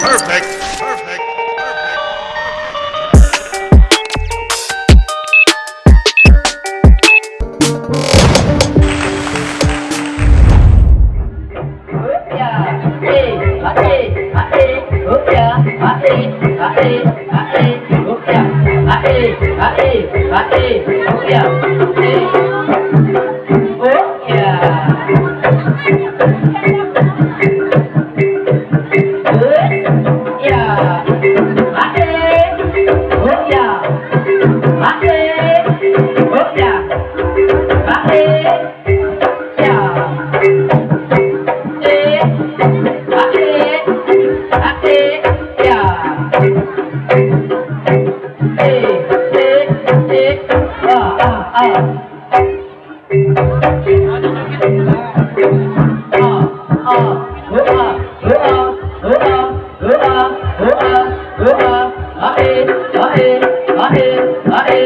Perfect! Perfect! Hey!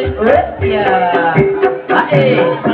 yeah. Hey.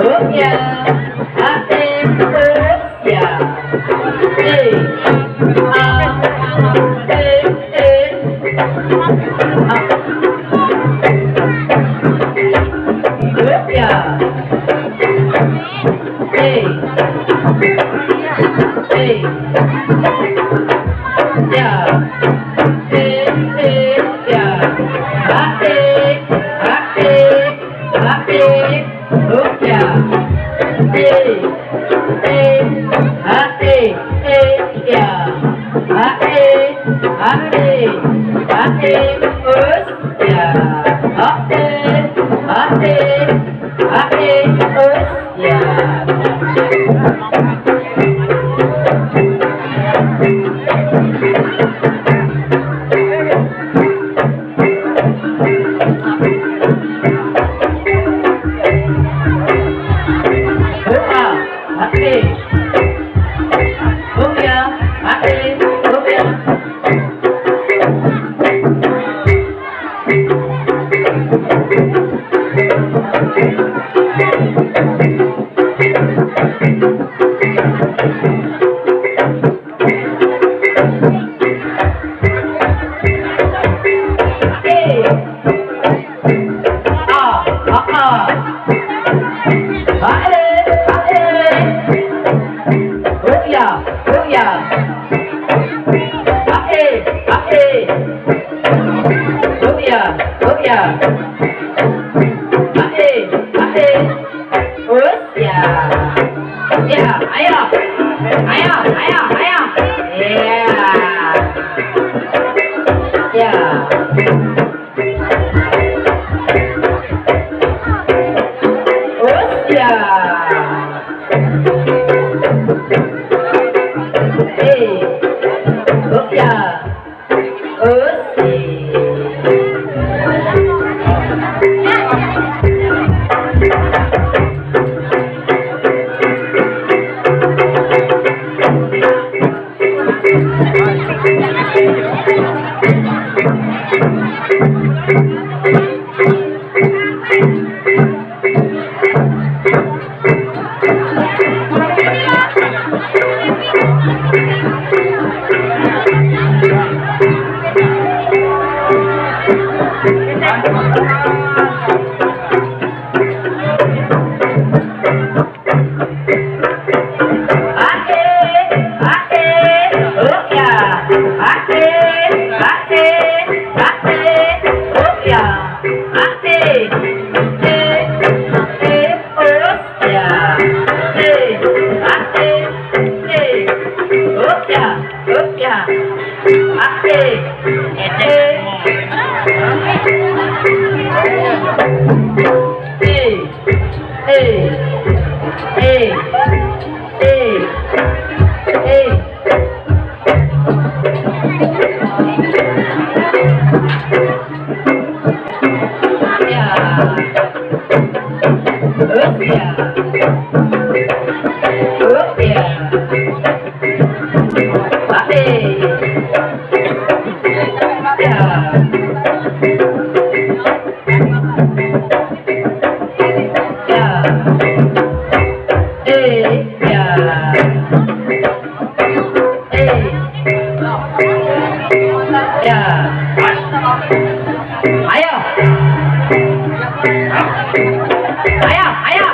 Rupiah Aten Rupiah hey, Ah Eh Eh Ah Rupiah hey, hey. Thank you. Booyah! Hey! Hey! Booyah! Booyah! Hey! Hey! Booyah! Booyah! Ayo! Ayo! Ayo! Ayo! Yeah! Yeah! Ayo, ayo, ayo.